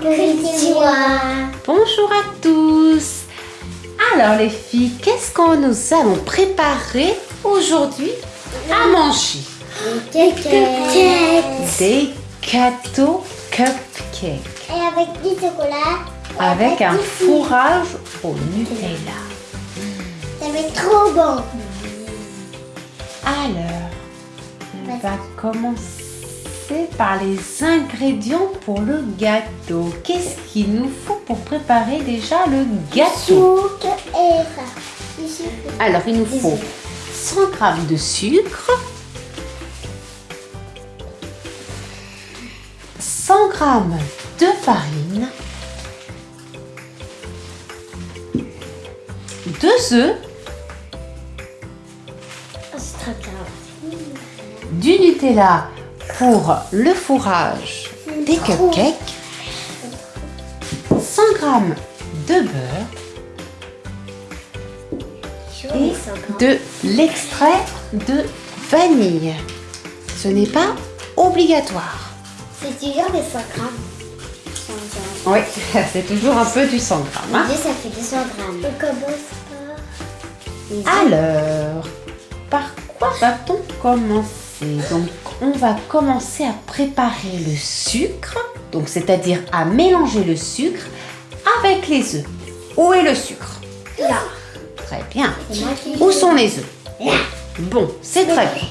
Bonjour à tous Alors les filles, qu'est-ce que nous allons préparer aujourd'hui à manger? Des cupcakes. Des gâteaux cupcakes Et avec du chocolat. avec un du fourrage au Nutella. Ça va être trop bon. Alors, on va commencer par les ingrédients pour le gâteau. Qu'est-ce qu'il nous faut pour préparer déjà le gâteau. Alors, il nous faut œufs. 100 g de sucre, 100 g de farine, 2 œufs, bien. du Nutella pour le fourrage des cupcakes, 100 g de beurre et de l'extrait de vanille. Ce n'est pas obligatoire. C'est toujours des 100 grammes. 100 grammes. Oui, c'est toujours un peu du 100 grammes. hein. Ça fait 200 grammes. Alors, par quoi va-t-on commencer? Donc, on va commencer à préparer le sucre, donc c'est-à-dire à mélanger le sucre avec les œufs. Où est le sucre? Là. Très bien. Où sont les œufs? Bon, c'est très bien.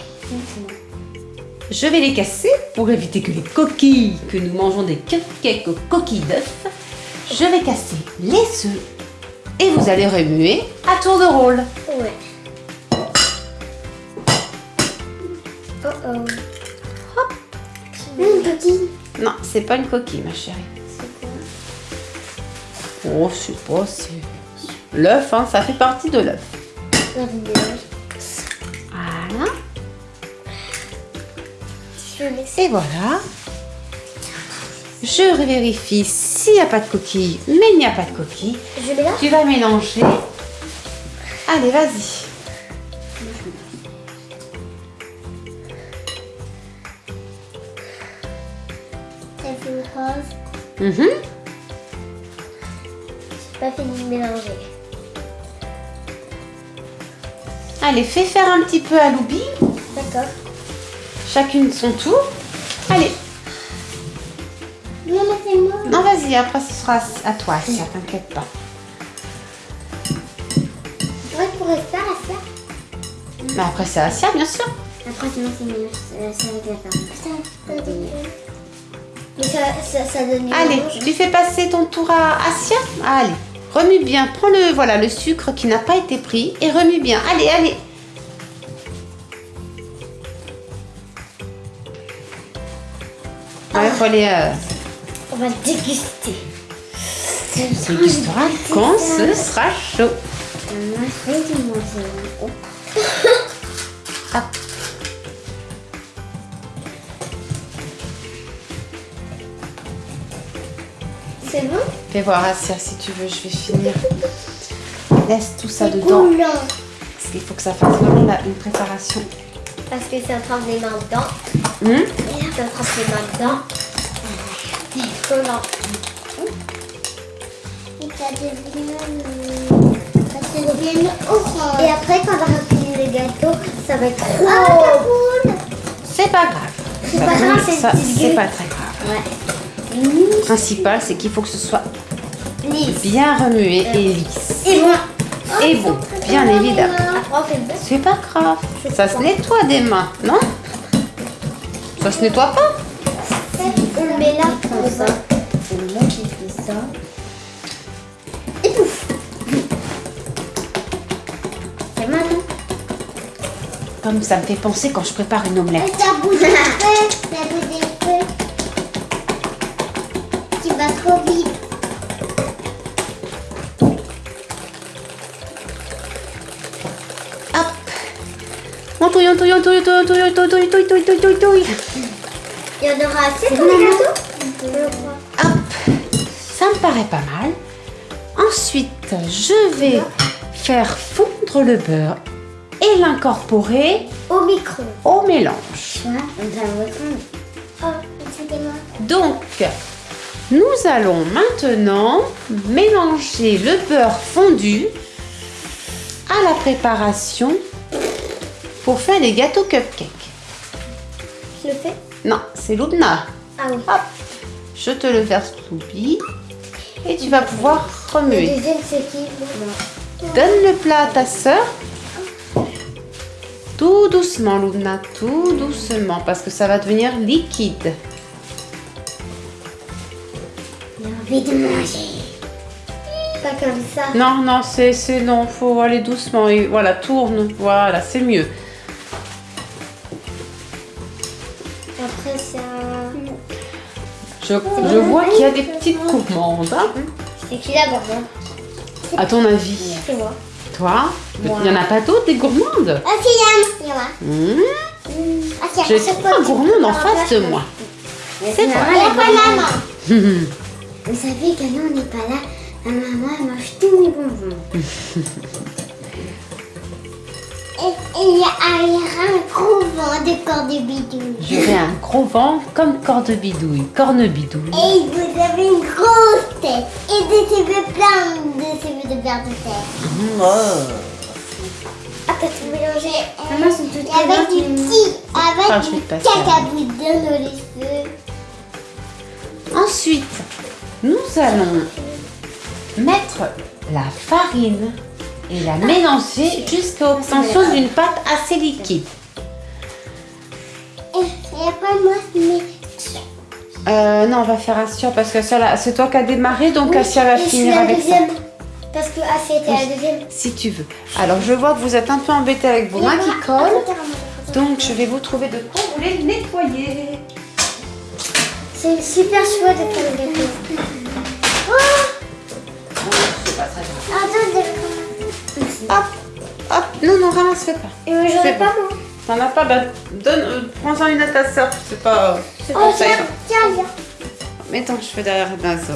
Je vais les casser pour éviter que les coquilles, que nous mangeons des cupcakes aux coquilles d'œufs. Je vais casser les œufs et vous allez remuer à tour de rôle. Ouais. Oh oh. Une coquille. Non, c'est pas une coquille, ma chérie. C'est quoi Oh, je sais pas, c'est l'œuf, hein, ça fait partie de l'œuf. Voilà. Et voilà. Je vérifie s'il n'y a pas de coquille, mais il n'y a pas de coquille. Je vais là. Tu vas mélanger. Allez, vas-y. Mhm. Pas fini de mélanger. Allez, fais faire un petit peu à Loubi. D'accord. Chacune son tour. Allez, Non, mais c'est moi. non, vas-y, après ce sera à toi, si t'inquiète pas. Ouais, pour faire à ça. Mais après, c'est à Sia, bien sûr. Après, sinon, c'est mélange. C'est avec la farine. Ça, ça, ça donne Allez, tu fais passer ton tour à Asia. Allez, remue bien. Prends le, voilà, le sucre qui n'a pas été pris et remue bien. Allez, allez. Ouais, aller. Euh, On va déguster. tu dégusteras quand ce sera chaud. C'est bon Fais voir Asia si tu veux, je vais finir. Laisse tout ça dedans. coulant. Parce qu'il faut que ça fasse vraiment la- une préparation. Parce que c'est en train de les mains dedans. Hum train de les mains dedans. C'est collant. Et ça devient... Ça devient orange. Et après, quand on va remplir le gâteau, ça va être trop... Ah, cool C'est pas grave. C'est Ça pas grave, c'est ça, pas très grave. Ouais. Le principal, c'est qu'il faut que ce soit Lisse. bien remué et lisse. Et bon. Et bon, bien évidemment. Bœuf. C'est pas grave. Ça se nettoie des mains, non? Ça se nettoie pas? On le met là comme ça. C'est moi qui fais ça. Et pouf C'est maintenant. Comme ça me fait penser quand je prépare une omelette. Vas trop vite. Hop On touille, on touille, on touille, on touille, on touille, on touille, touille, touille, touille, touille. Il y en aura assez pour le gâteau Je crois. Hop Ça me paraît pas mal. Ensuite, je vais faire fondre le beurre et l'incorporer Au micro. au mélange. On va. Oh. Donc, Nous allons maintenant mélanger le beurre fondu à la préparation pour faire les gâteaux cupcakes. Je le fais Non, c'est Loubna. Ah oui. Hop, je te le verse Loubi et tu vas pouvoir Le remuer. deuxième, c'est qui? Donne le plat à ta sœur. Tout doucement, Loubna, tout doucement, parce que ça va devenir liquide. Envie de manger. Pas comme ça. Non, non, c'est, non, faut aller doucement et voilà, tourne, voilà, c'est mieux. Après, ça. Je, je vois qu'il y a des petites gourmandes. hein. C'est qui la gourmande À ton avis, C'est moi. toi, il n'y en a pas d'autres des gourmandes? Ah, si, il y en a. Hmm, Ah, tiens, J'ai trois gourmandes en face de moi. C'est vrai. Il y a Vous savez que nous, on n'est pas là. Ma maman, elle mange tous mes bonbons. Et il y a un gros vent de corps de bidouille. J'aurai un gros vent comme corne bidouille, corne bidouille. Et vous avez une grosse tête. Et des cheveux pleins de cheveux de verre de terre. Ah, t'as tout mélangé. Maman, sont toutes Et avec du petit, avec Ah, du cacaboudin dans les cheveux. Ensuite, nous allons mettre la farine et la mélanger jusqu'à l'obtention d'une pâte assez liquide. Euh, non, on va faire Assia parce que ça, c'est toi qui as démarré, donc Oui, Assia va finir la avec ça. deuxième. Parce que ah, c'était la deuxième. Si tu veux. Alors, je vois que vous êtes un peu embêté avec vos mains qui collent. Donc, je vais vous trouver de quoi vous les nettoyer. C'est super chouette de faire le gâteau. Oh C'est pas très grave. Attends, Hop, hop. Non, non, ramasse, fais pas. Et moi, j'en C'est ai pas, moi. T'en as pas, bah, donne, euh, prends-en une à ta soeur. C'est pas. C'est Oh, tiens, tiens, viens. Mets ton cheveu derrière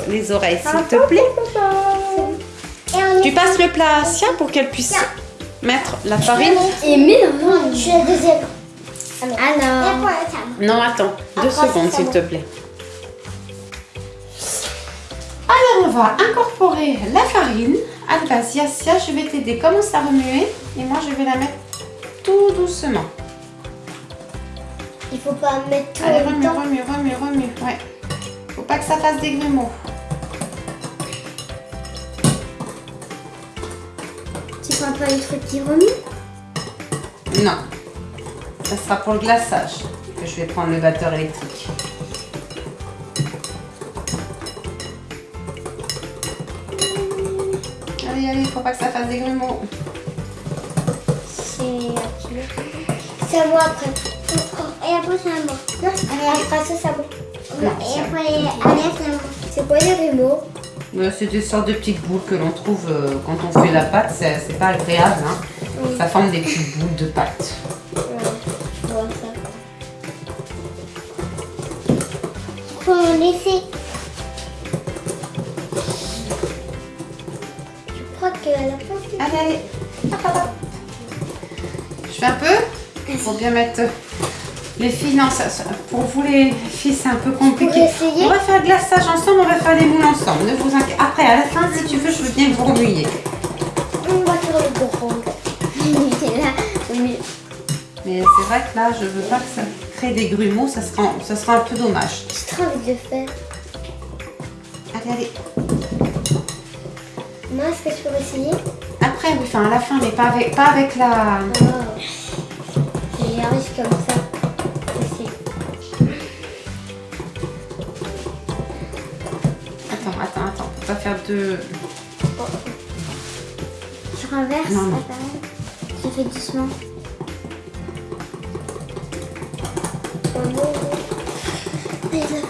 les- les oreilles, s'il te plaît. Tu passes le plat à Assia pour qu'elle puisse mettre la farine. Et mélange. Je suis la deuxième. Alors. Non, attends, deux secondes, s'il te plaît. On va incorporer la farine. Allez, vas-y, je vais t'aider. Commence à remuer et moi, je vais la mettre tout doucement. Il faut pas mettre tout Allez, remue, remue, remue, remue. Ouais. Faut pas que ça fasse des grumeaux. Tu prends pas les trucs qui remuent? Non. Ça sera pour le glaçage que je vais prendre le batteur électrique. Allez, allez, faut pas que ça fasse des grumeaux. C'est C'est à moi après. Et après, c'est à moi. Non, après ça, c'est à moi. Et après, allez, c'est à moi. C'est quoi les grumeaux? Euh, C'est des sortes de petites boules que l'on trouve euh, quand on fait la pâte. C'est c'est pas agréable. Hein. Oui. Ça forme des petites boules de pâte. Ouais, je vois ça. Faut en laisser. Allez, allez. Hop, hop, hop. Je fais un peu. Faut bien mettre les filles. Non, ça, ça- pour vous les filles, c'est un peu compliqué. Pour On va faire le glaçage ensemble, on va faire les moules ensemble. Ne vous inquiétez. Après, à la fin, si tu veux, je veux bien vous remuiez. On va faire le grand. Mais c'est vrai que là, je veux pas que ça crée des grumeaux. Ça sera, ça sera un peu dommage. j'ai trop envie de le faire. Allez, allez. Est-ce que je peux essayer Après, oui, enfin à la fin, mais pas avec, pas avec la. Oh. J'y arrive comme ça. Attends, attends, attends. Faut pas faire deux. Je renverse. Non, non. Je fais doucement. Oh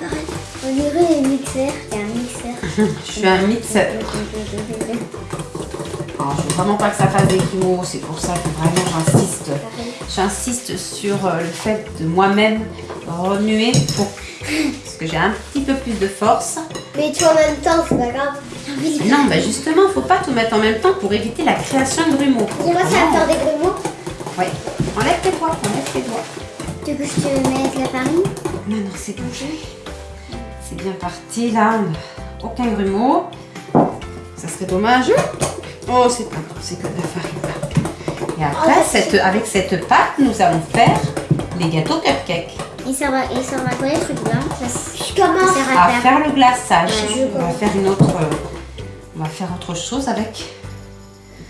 farine. On dirait un mixeur. Y a un. Je suis un mixeur. Alors, je veux vraiment pas que ça fasse des grumeaux. C'est pour ça que vraiment j'insiste. J'insiste sur euh, le fait de moi-même remuer pour parce que j'ai un petit peu plus de force. Mais tout en même temps, c'est pas grave. Non, bah justement, faut pas tout mettre en même temps pour éviter la création de grumeaux. Dis-moi, ça va faire des grumeaux. Ouais. Enlève tes doigts, enlève tes doigts. Tu veux que je te mette la farine? Non, non, c'est bon. C'est bien parti là. Aucun grumeau. Ça serait dommage. Oh, c'est pas bon, c'est que de la farine. Et après, cette, avec cette pâte, nous allons faire les gâteaux cupcakes. Et ça va, et ça va quoi les trucs là Je commence à À faire. faire le glaçage. Ouais, je on va faire une autre. On va faire autre chose avec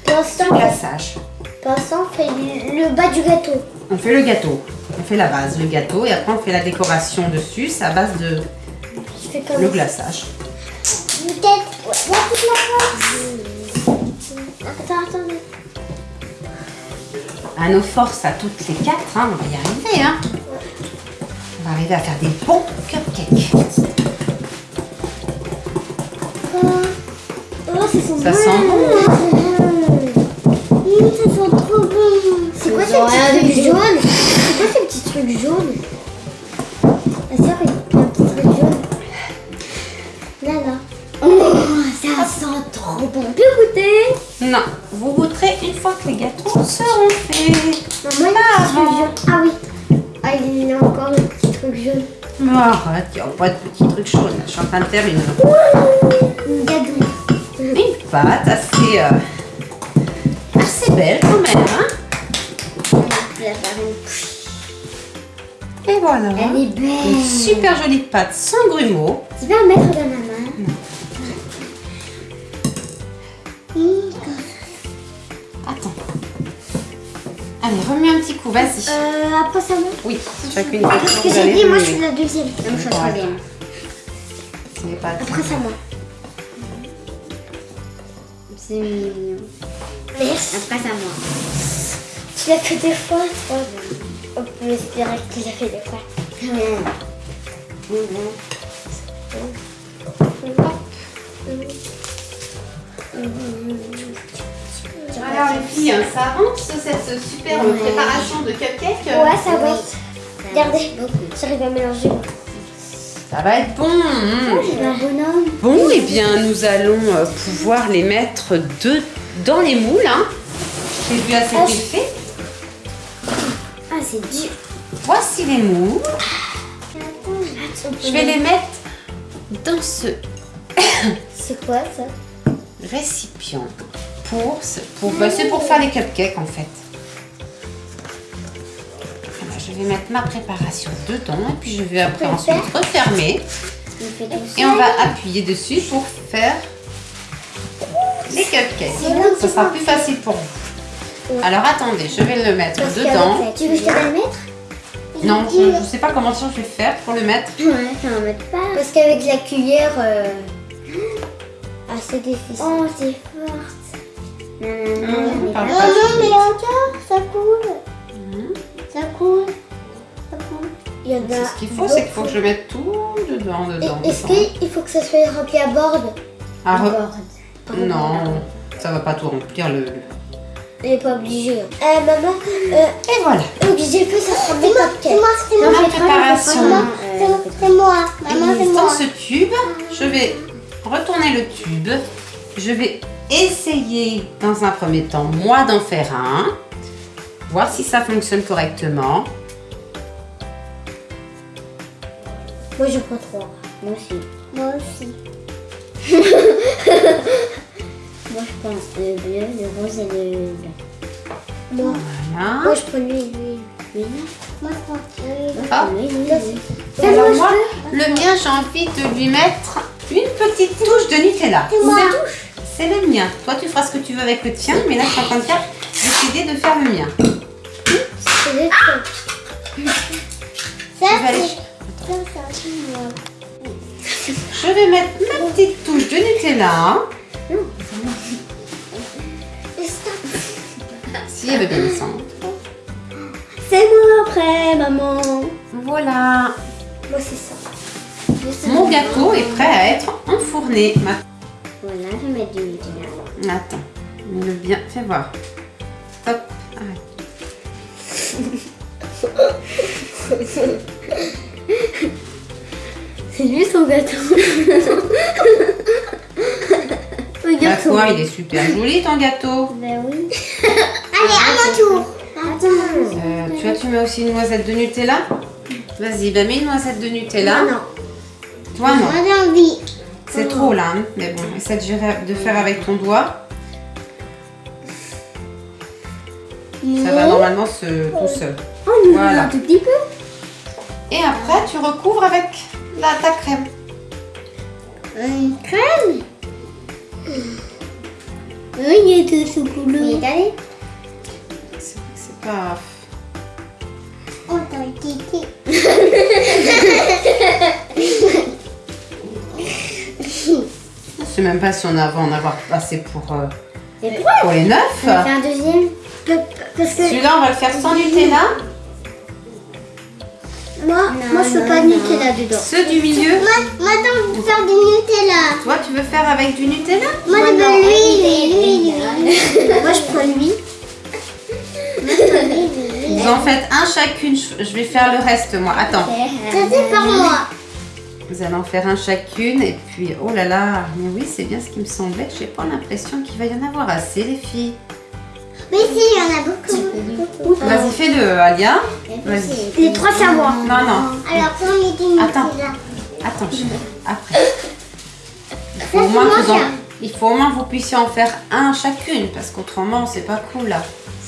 le glaçage. pour l'instant, on fait le bas du gâteau. On fait le gâteau. On fait la base, le gâteau, et après on fait la décoration dessus. C'est à base de le glaçage. Peut-être. Ouais, toute la place. Attends, attendez. À nos forces, à toutes les quatre, hein, on va y arriver. Hein. On va arriver à faire des bons cupcakes. Oh, ça sent Ça bon. sent bon. Mmh, ça sent trop bon. C'est quoi petits tout. trucs jaunes? C'est quoi ces petits trucs jaunes? On peut goûter Non, vous goûterez une fois que les gâteaux seront faits. Maman, il y a un petit truc jaune. Ah oui. Ah, il y a encore un petit truc jaune. Mais arrête, il n'y a pas de petits trucs chauds. là. Je suis en train de faire une, Une gadouille. une pâte assez, euh, assez belle quand même. Hein. La. Et voilà. Elle est belle. Une super jolie pâte sans grumeaux. Tu vas la mettre dans ma main. Allez, remets un petit coup, vas-y. Euh, après ça, moi. Oui, chacune Qu'est-ce que j'ai dit Moi, je suis la deuxième. Non, je suis la troisième. C'est pas Après ça, moi. C'est mignon. Merci. Après, à moi. Tu l'as fait deux fois, toi. On peut espérer que tu l'as fait deux fois. Alors les filles, hein, ça avance cette super euh, préparation de cupcake euh, Ouais, ça va. Regardez, j'arrive à mélanger. Ça va être bon. mmh. Bonhomme. Bon, et bien nous allons euh, pouvoir les mettre de, dans les moules. Hein. J'ai vu à cet Ah, effet. Ah, c'est dur. Voici les moules. Je vais les mettre dans ce C'est quoi ça? récipient pour, ce- pour bah, c'est pour faire les cupcakes en fait. Voilà, je vais mettre ma préparation dedans et puis je vais après le ensuite refermer et on va appuyer dessus pour faire les cupcakes. Tu sera plus facile pour vous. Alors attendez, je vais le mettre dedans. Tu veux que je te la mette? Non, je ne sais pas comment je vais faire pour le mettre. Ouais, ça va mettre pas. Parce qu'avec la cuillère. Euh... Ah, c'est difficile. Oh, c'est forte. Parle pas. Maman, mais encore, ça coule. Hum. Ça coule. Ça coule. Il y en C'est a. ce qu'il faut, c'est qu'il faut que je mette tout dedans, dedans. Est-ce qu'il faut que ça soit rempli à bord Ah, re- bord. Non, ça va pas tout remplir le. Elle n'est pas obligée. hein. Euh, maman, euh, Et voilà. obligé peu, ça sera des cupcakes. C'est moi, Ma préparation. C'est moi. Maman, c'est Et dans moi. ce tube, je vais retourner le tube. Je vais essayer dans un premier temps, moi, d'en faire un. Voir si ça fonctionne correctement. Moi, je prends trois. Moi aussi. Moi aussi. Moi, je pense le bleu, le rose et le blanc. Moi, Voilà. moi je prends lui, lui. Oui. Moi, je prends lui. Ah. Alors moi, le mien, j'ai envie de lui mettre une petite touche de Nutella. moi. C'est le mien. Toi, tu feras ce que tu veux avec le tien, mais là, je suis en train de faire, décider de faire le mien. C'est des trucs. Ça, Je vais aller- c'est. Je vais mettre ma petite touche de Nutella. Stop. Si elle veut bien descendre. C'est moi après, maman. Voilà. Moi, c'est ça. Mon gâteau est prêt à être enfourné. Ma- Voilà, je vais mettre du Nutella. Attends, mets-le bien. Fais voir. Stop. Arrête. C'est lui son gâteau. Bah Regarde son quoi, il est super joli ton gâteau. Ben oui. Allez, à mon tour. Attends. Euh, tu vois, tu mets aussi une noisette de Nutella Vas-y, bah mets une noisette de Nutella. Non, non. Toi, non. Moi, j'ai envie. C'est trop là, hein. mais bon, essaie de, faire avec ton doigt. Ça va normalement se tout seul. Oh, Voilà. un tout petit peu. Et après, tu recouvres avec la, ta crème. Une crème Oui, il y a tout ce couleur. Oui, allez. C'est c'est pas. Oh, t'as sais même pas si on va en avoir assez pour, euh, pour les neuf. On fait un deuxième Parce que Celui-là, on va le faire sans Nutella. moi, moi je peux pas de Nutella dedans. Ceux du milieu, Moi, moi, attends, pour faire du Nutella. toi, tu veux faire avec du Nutella? Moi, je non. veux l'huile, l'huile, l'huile. moi je prends lui. Vous en faites un chacune. Je je vais faire le reste, moi. Attends. Ça, c'est par moi. Vous allez en faire un chacune. Et puis, oh là là. Mais oui, c'est bien ce qui me semblait. J'ai pas l'impression qu'il va y en avoir assez, les filles. Mais si, il y en a beaucoup. Vas-y, fais-le, Alia. Vas-y. Les trois c'est à moi. Non, non. Alors, pour mettre du Attends. Attends, je fais après. Il faut, au moins que vous en- il faut au moins que vous puissiez en faire un chacune, parce qu'autrement, c'est pas cool là.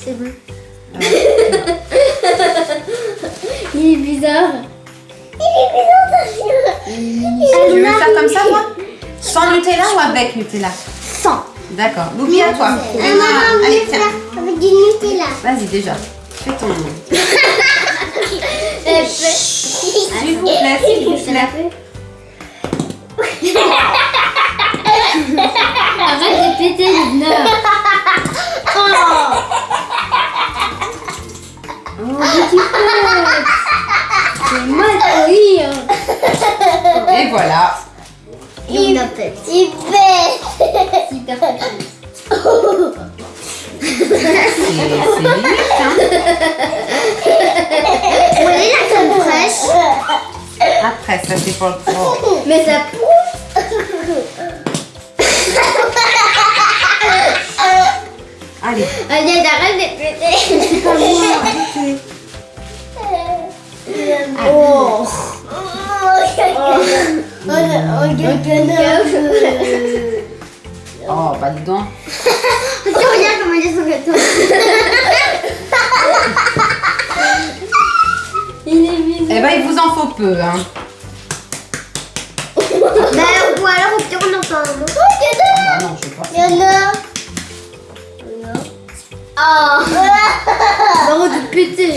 C'est bon. Euh, Il est bizarre. Tu veux faire comme ça, toi Sans Nutella ou avec Nutella Sans. D'accord. Louis, à toi. Euh, maman, Allez, tiens. avec du Nutella. Vas-y, déjà. Fais ton. S'il vous plaît, s'il vous plaît. Arrête de péter les nerfs. Oh, oh. C'est mal à rire. Et voilà. Et on a pète. Il fait. Super pète. C'est limite, hein. Vous voulez la crème fraîche Après, ça c'est pour le oh. Mais ça pousse. Allez. Allez, arrête de péter. Oh, bah dis donc. Tu regardes comment il est sur le toit. Il est bizarre. Eh ben, il vous en faut peu, hein. Bah, ou alors au pire on en fait un autre. Ah non, je sais pas. Il y en a. Ah Arrête de péter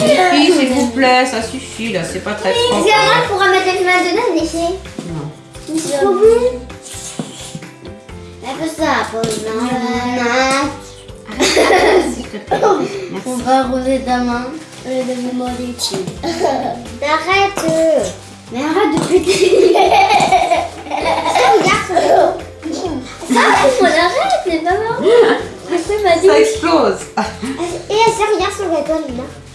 S'il vous plaît, ça suffit là, c'est pas très. C'est vrai qu'on pourra mettre la crème dedans, déchet. Non. C'est trop bon. Peu ça te plaît. On va arroser ta main. De me demander. Arrête. Mais arrête de péter Regarde. Ça, on arrête, c'est pas marrant C'est Ça explose. Et elle se regarde sur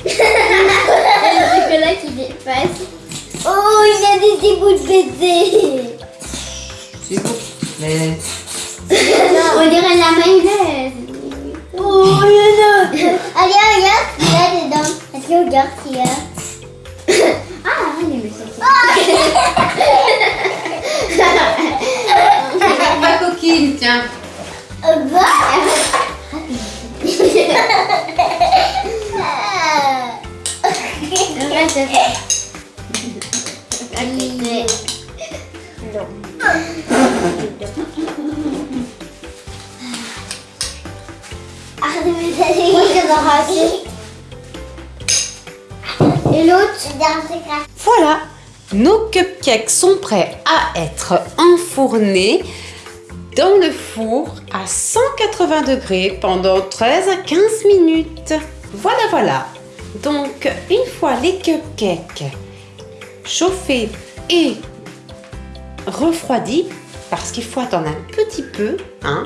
chocolat qui dépasse. Oh, il y a des petits bouts de baiser. S'il vous plaît. On dirait la mayonnaise. Oh, il y en a. Allez, regarde ce qu'il y a dedans. Est-ce que regarde ce qu'il y a Ah, me sortir. Regarde ma coquine, tiens. Bah. Voilà, nos cupcakes sont prêts à être enfournés dans le four à 180 degrés pendant 13 à 15 minutes. Voilà, voilà. Donc, une fois les cupcakes chauffés et refroidis, parce qu'il faut attendre un petit peu, hein,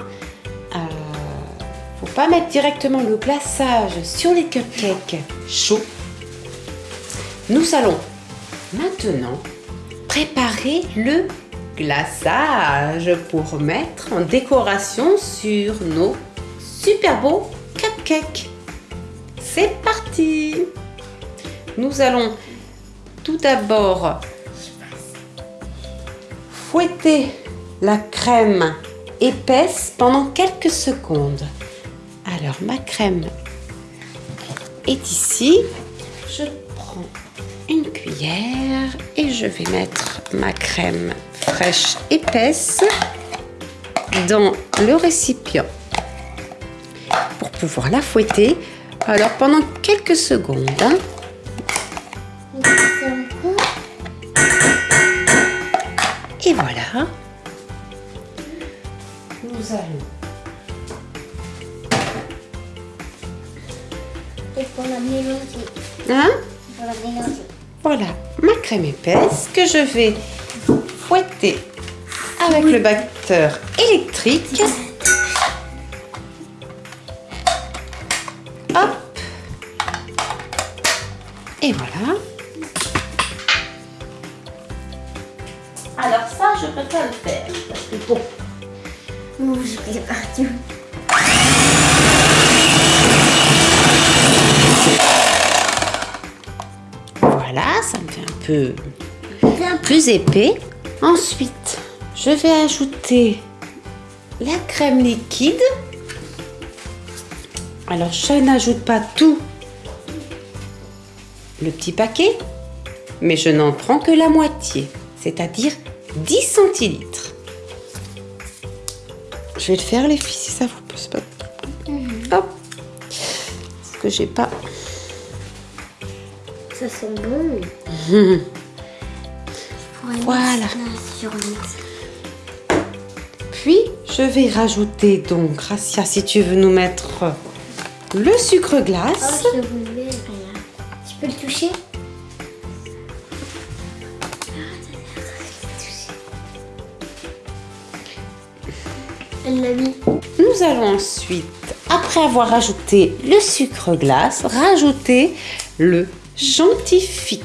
euh, faut pas mettre directement le glaçage sur les cupcakes chauds. Nous allons maintenant préparer le glaçage pour mettre en décoration sur nos super beaux cupcakes. C'est parti Nous allons tout d'abord fouetter la crème épaisse pendant quelques secondes. Alors, ma crème est ici. Je prends une cuillère et je vais mettre ma crème fraîche épaisse dans le récipient pour pouvoir la fouetter. Alors pendant quelques secondes. hein. Et voilà. Nous allons Et pour la mélanger. hein, Pour la mélanger. Voilà ma crème épaisse que je vais fouetter avec le batteur électrique. Voilà, ça me fait un peu plus épais. Ensuite, je vais ajouter la crème liquide. Alors, je n'ajoute pas tout le petit paquet, mais je n'en prends que la moitié, c'est-à-dire 10 centilitres. Je vais le faire, les filles, si ça vous pose pas problème. Hop. Parce que j'ai pas. Ça sent bon. Voilà. Sur Puis, je vais rajouter donc, Gracia, si tu veux nous mettre le sucre Oh, glace. je le voulais. Regarde. Tu peux le toucher? Elle l'a mis. Nous allons ensuite, après avoir ajouté le sucre glace, rajouter le chantifix.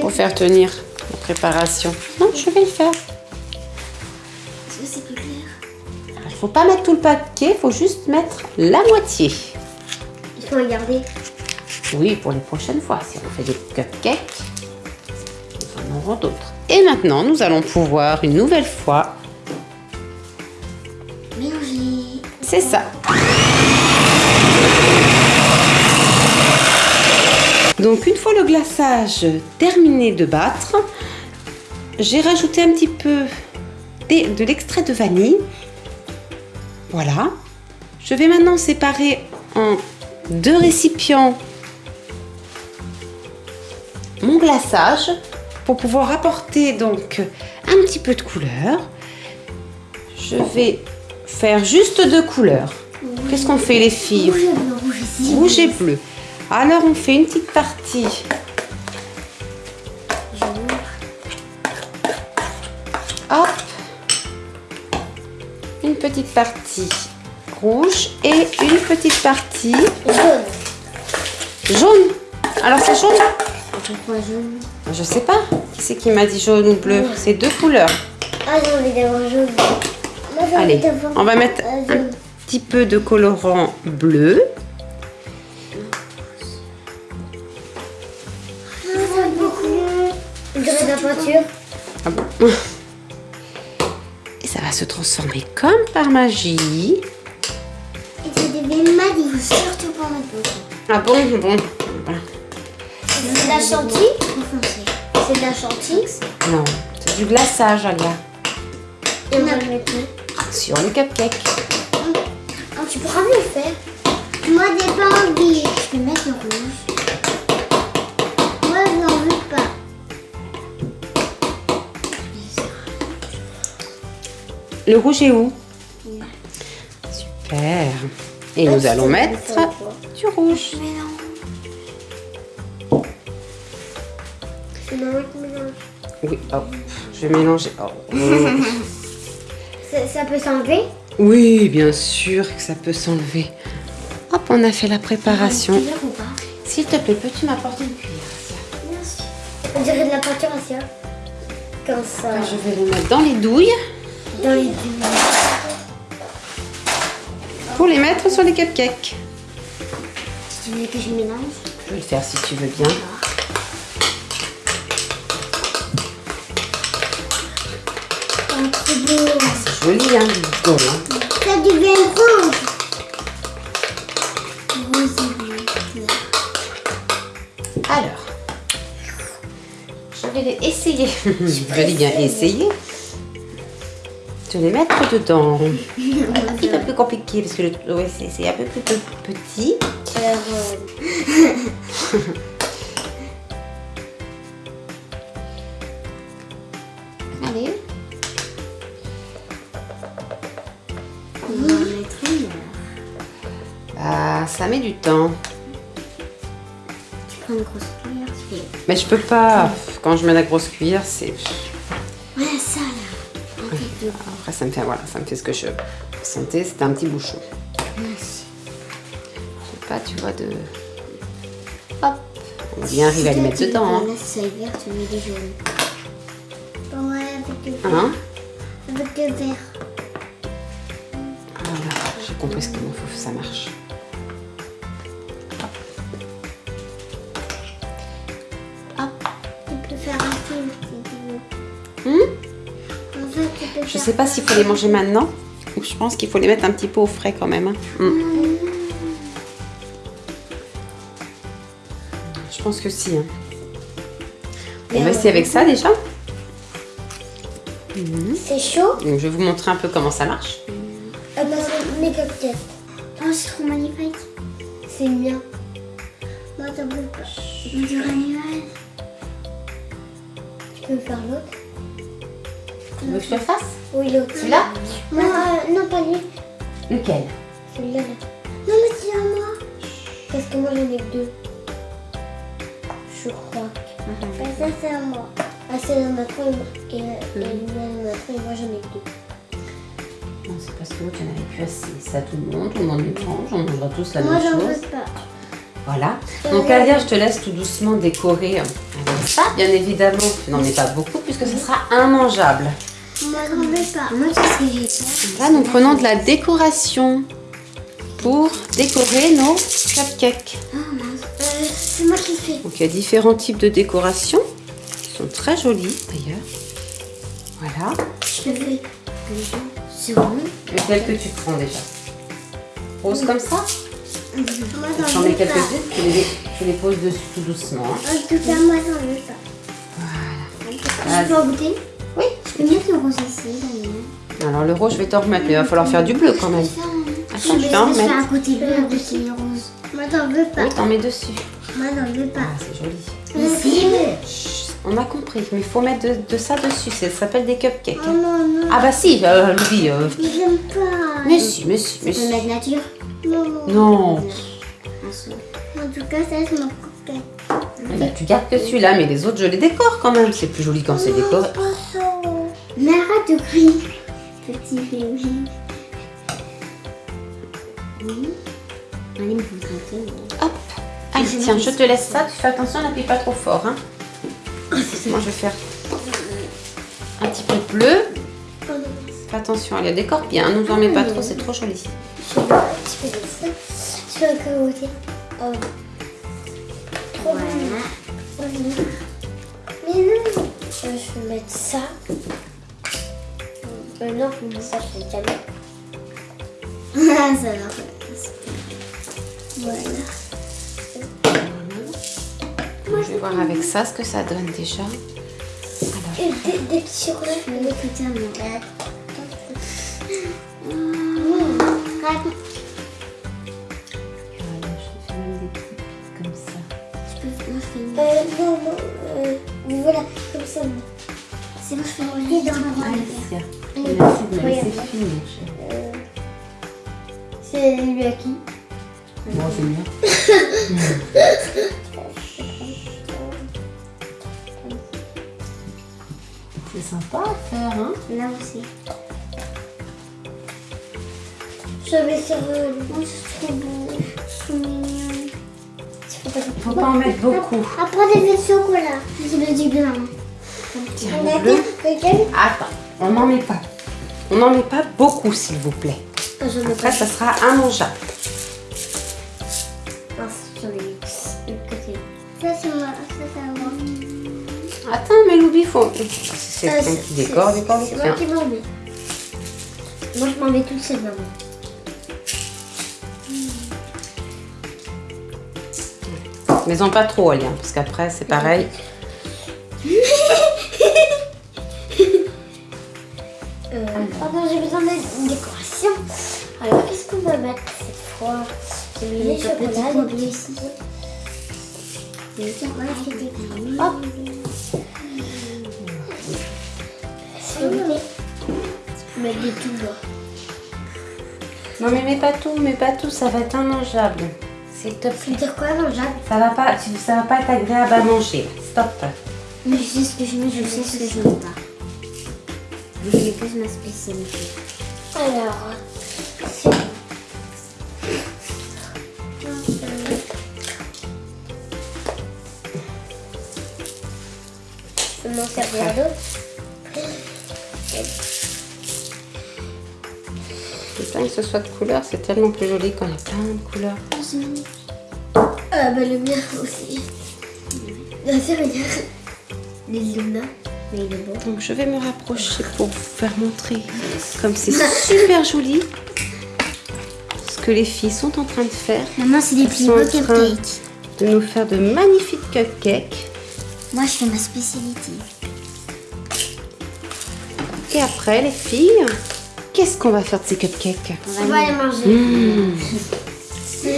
Pour faire tenir la préparation. Non, je vais le faire. Est-ce que c'est plus clair Il faut pas mettre tout le paquet, il faut juste mettre la moitié. Il faut regarder. Oui, pour les prochaines fois. Si on fait des cupcakes, nous en aurons d'autres. Et maintenant, nous allons pouvoir une nouvelle fois. Mélanger. C'est ça. Donc, une fois le glaçage terminé de battre, j'ai rajouté un petit peu de l'extrait de vanille. Voilà. Je vais maintenant séparer en deux récipients mon glaçage pour pouvoir apporter donc un petit peu de couleur. Je vais faire juste deux couleurs. Qu'est-ce qu'on fait les filles? Rouge et bleu. Rouge et bleu. Alors on fait une petite partie Jaune. hop, une petite partie rouge et une petite partie Jaune. jaune. Alors c'est jaune Pourquoi jaune Je sais pas. Qui c'est qui m'a dit jaune ou bleu? C'est deux couleurs. Ah, j'ai envie d'avoir jaune. Allez, on va mettre un petit peu de colorant bleu. Et ça va se transformer comme par magie. Et tu devais m'a dit. Faut surtout pas mettre beaucoup. Ah bon, bon. C'est de la chantilly C'est de la chantilly. Non, c'est du glaçage, Alia. Et on va le mettre Sur le cupcake. Ah, tu pourras me le faire. Moi, j'ai pas envie. Le rouge est où Super. Et nous allons mettre du rouge. C'est maman qui mélange. Oui, hop. Je vais mélanger. Oh. Ça, ça peut s'enlever Oui, bien sûr que ça peut s'enlever. Hop, on a fait la préparation. Tu ou pas S'il te plaît, peux-tu m'apporter une cuillère Bien sûr. On dirait de la peinture asia. Comme ça. Je vais le mettre dans les douilles dans les. Pour les mettre sur les cupcakes. Tu veux que je mélange? Je peux le faire si tu veux bien. C'est beau. Ah, c'est joli, hein, du gomme. Hein. Ça devient rouge. Alors, je vais essayer. je vais bien essayer. De les mettre dedans. Un petit peu compliqué parce que le, ouais, c'est un peu plus petit. Allez. On va en mettre une. Ah, ça met du temps. Tu prends une grosse cuillère, tu fais. Mais je peux pas. Quand je mets la grosse cuillère, c'est. Ça me fait, voilà, ça me fait ce que je sentais. C'était un petit bouchon. Merci. Je sais pas, tu vois, de. Hop. On va bien arriver à les mettre dedans. Hein. Là, si ça est vert, tu mets des jaunes. Ouais, avec le, Hein avec le vert. Voilà, j'ai compris ce qu'il me faut, ça marche. Tu peux faire un film si tu veux. Hmm Je sais pas s'il faut les manger maintenant ou je pense qu'il faut les mettre un petit peu au frais quand même. hein. Hmm. Je pense que si. hein. On va essayer avec ça déjà. C'est chaud. Donc, je vais vous montrer un peu comment ça marche. Ah bah, c'est mes cocktails. Oh, c'est trop magnifique. C'est bien. Un animal. Tu peux faire l'autre Tu veux que je te le fasse Oui, l'autre. Celui-là Non, euh, non, pas lui. Lequel Celui-là. là. Non, mais c'est à moi. Parce que moi, j'en ai que deux. Je crois. Bah, ça, c'est à moi. Ah, c'est dans ma trompe. Et, et lui, ma trompe, moi, j'en ai que deux. Non, c'est parce que l'autre, il n'y en avait plus assez. Ça, tout le monde, tout le monde les mange, on mangera tous la Moi, même j'en chose. veux pas. Voilà. Donc Alia, je te laisse tout doucement décorer avec ça. Bien évidemment, tu n'en mets pas beaucoup puisque ce sera immangeable. Moi, j'en veux pas. Moi, que Là, nous prenons de la décoration pour décorer nos cupcakes. Oh mince. Euh, c'est moi qui fais. Donc il y a différents types de décorations qui sont très jolies d'ailleurs. Voilà. Je fais. C'est bon. Lequel que tu prends déjà Rose comme ça Moi, J'en mets veux pas. quelques-unes, tu les, tu les poses dessus tout doucement. hein. En tout cas, moi, j'en veux pas. Voilà. Je peux en goûter Oui. Je peux mettre le rose ici. Alors le rose, je vais t'en remettre, mais il va falloir faire du bleu quand même. Attends, je vais en Je fais un remettre. côté bleu, un côté rose. Moi, j'en veux pas. Oui, t'en mets dessus. Moi, j'en veux pas. Ah, c'est joli. Mais c'est. Chut, on a compris, mais il faut mettre de, de ça dessus. Ça s'appelle des cupcakes. Oh non, non. Ah bah si, euh, Louis. euh, Mais j'aime pas. mais si, mais si, mais si. mettre nature? Non. Non. En tout cas, ça, c'est mon cocktail. Eh ben, tu gardes que celui-là, mais les autres, je les décore quand même. C'est plus joli quand c'est décoré. Crier. Petit bébé. Oui. Allez, me concentrer. Hop. Allez, tiens, je te laisse ça. Tu fais attention, n'appuie pas trop fort. Hein. Moi, je vais faire un petit peu de bleu. Fais attention, elle décore bien. Nous en mets pas trop, c'est trop joli. Je fais un petit peu de ça. Je fais un. Oh. Trop Voilà. Mais non. Je vais mettre ça. Euh, non, ça, je fais jamais. Ah, ça va. Voilà. Je vais voir avec ça ce que ça donne déjà. Et des, des petits chocolats. Je vais l'écouter à moi. Mmh. Voilà, je comme ça. Je peux moi, je fais une... Euh, non, non. Euh, voilà, comme ça. C'est bon, je fais dans Oui. Regarde. laisser finir, chérie. Euh, c'est lui à qui? Bon, c'est bien. C'est sympa à faire, hein? Là aussi. Je vais sur le. Oh, c'est trop beau. C'est mignon. Faut pas en mettre beaucoup. Après, des petits chocolats. Je le dis bien. Tiens, le Attends, on n'en met pas. On n'en met pas beaucoup, s'il vous plaît. Ah, Après, ça sera immangeable. De côté. Ça, c'est moi. Ça, c'est à moi. Attends, mais Loubi, faut. C'est Euh, quelqu'un qui décore, décore C'est moi qui m'en mets. Moi, je m'en vais toute seule, maman. Mais en pas trop, Alia, parce qu'après, c'est pareil. Euh, pardon, j'ai besoin d'une décoration. Alors, qu'est-ce qu'on va mettre cette fois J'ai mis les chocolats, bleus ici. Hop vous plaît. Mettre des tout. Non, mais mets pas tout, mets pas tout, ça va être immangeable. S'il te plaît. veut dire quoi, mangeable Ça va pas, tu- ça va pas être agréable à manger. Stop. Mais je sais ce que je mets, je sais ce que je mets pas. Je mets plus ma spécialité. Alors, c'est... Je m'en servir d'autres. C'est bien que ce soit de couleur, c'est tellement plus joli quand il y a plein de couleurs. Ah bah le mien aussi. Bien sûr, regarde. Les Luna. Mais il est beau. Donc je vais me rapprocher pour vous faire montrer comme c'est super joli ce que les filles sont en train de faire. Maman, c'est des plus beaux cupcakes. de nous faire de magnifiques cupcakes. Moi, je fais ma spécialité. Et après, les filles, qu'est-ce qu'on va faire de ces cupcakes? On va les manger.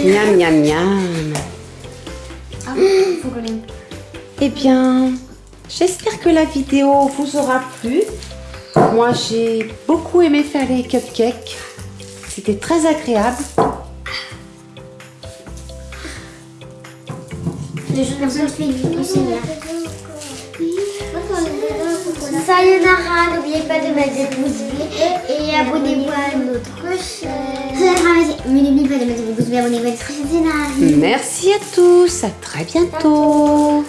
Miam, miam, miam. Ah, faut les... Eh bien, j'espère que la vidéo vous aura plu. Moi, j'ai beaucoup aimé faire les cupcakes. C'était très agréable. Sayonara, n'oubliez pas de mettre des pouces bleus et abonnez-vous à notre chaîne. Mais n'oubliez pas de mettre des pouces bleus, abonnez-vous à notre chaîne. Merci à tous. À très bientôt.